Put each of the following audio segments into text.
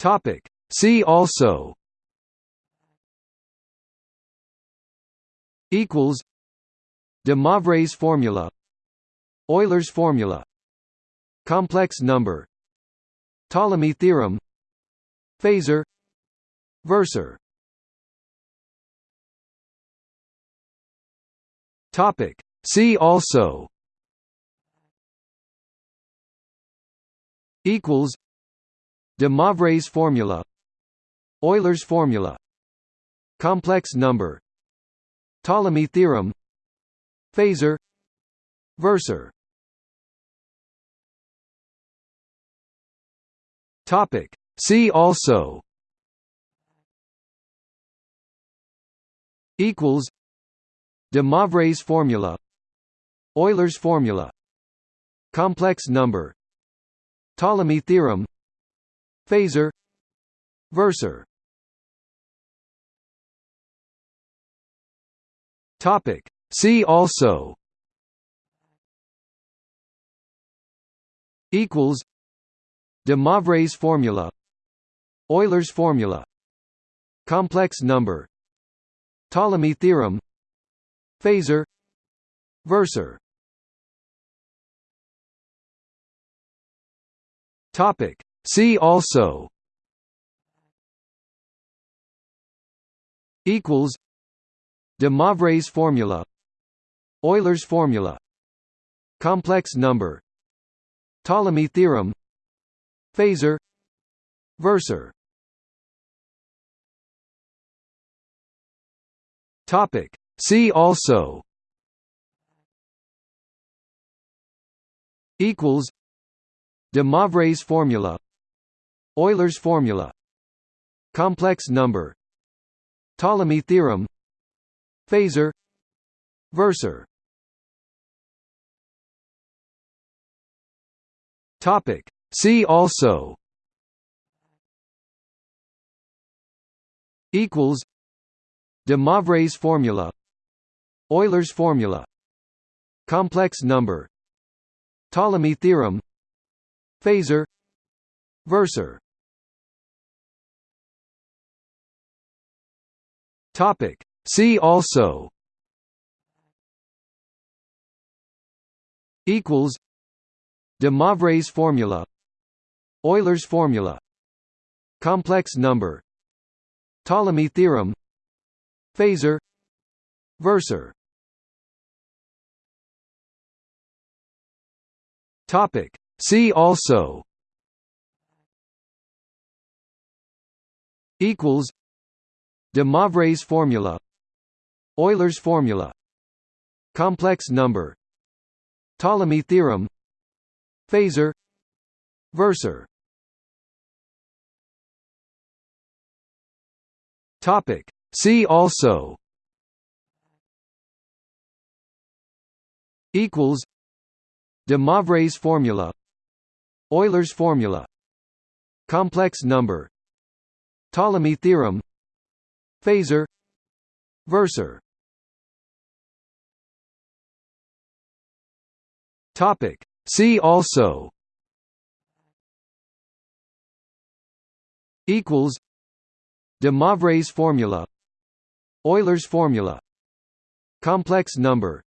Topic. See also equals De Moivre's formula Euler's formula Complex number Ptolemy theorem Phasor Versor Topic See also equals De Moivre's formula Euler's formula Complex number Ptolemy theorem Phasor Versor Topic. See also equals De Moivre's formula Euler's formula Complex number Ptolemy theorem Phasor Versor. Topic. See also. Equals. De Moivre's formula. Euler's formula. Complex number. Ptolemy theorem. Phasor. Versor. Topic See also equals De Moivre's formula Euler's formula Complex number Ptolemy theorem Phasor Versor Topic. See also equals De Moivre's formula Euler's formula. Complex number. Ptolemy theorem. Phasor. Versor Topic. See also. Equals. De Moivre's formula. Euler's formula. Complex number. Ptolemy theorem. Phasor Versor Topic. See also. Equals. De Moivre's formula. Euler's formula. Complex number. Ptolemy theorem. Phasor Versor Topic. See also equals De Moivre's formula Euler's formula Complex number Ptolemy theorem Phasor Versor Topic. See also equals De Moivre's formula Euler's formula Complex number Ptolemy theorem Phasor Versor Topic. See also. Equals. De Moivre's formula. Euler's formula. Complex number.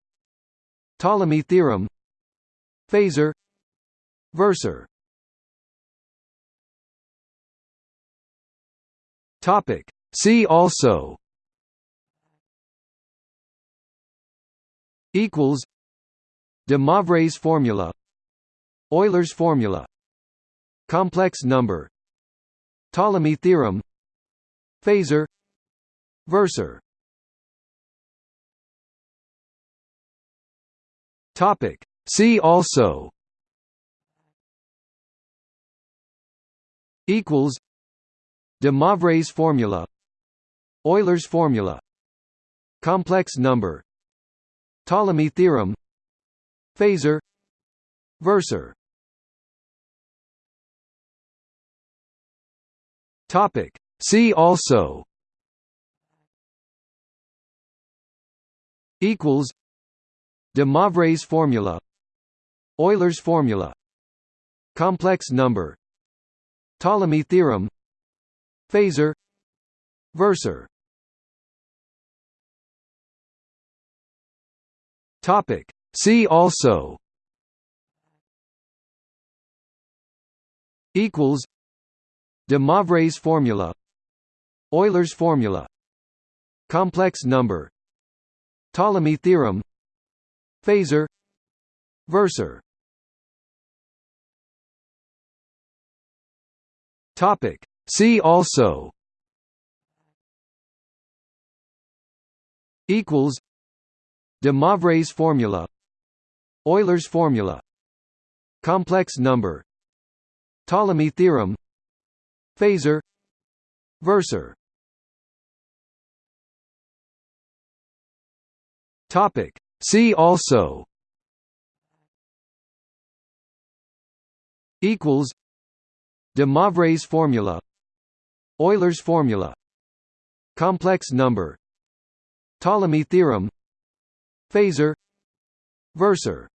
Ptolemy theorem. Phasor Versor Topic. See also equals De Moivre's formula Euler's formula Complex number Ptolemy theorem Phasor Versor Topic. See also equals De Moivre's formula. Euler's formula. Complex number. Ptolemy theorem. Phasor. Versor Topic. See also. Equals. De Moivre's formula. Euler's formula. Complex number. Ptolemy theorem Phasor Versor Topic. See also. Equals. De Moivre's formula. Euler's formula. Complex number. Ptolemy theorem. Phasor. Versor Topic See also equals De Moivre's formula Euler's formula Complex number Ptolemy theorem Phasor Versor Topic. See also equals De Moivre's formula Euler's formula. Complex number. Ptolemy theorem. Phasor Versor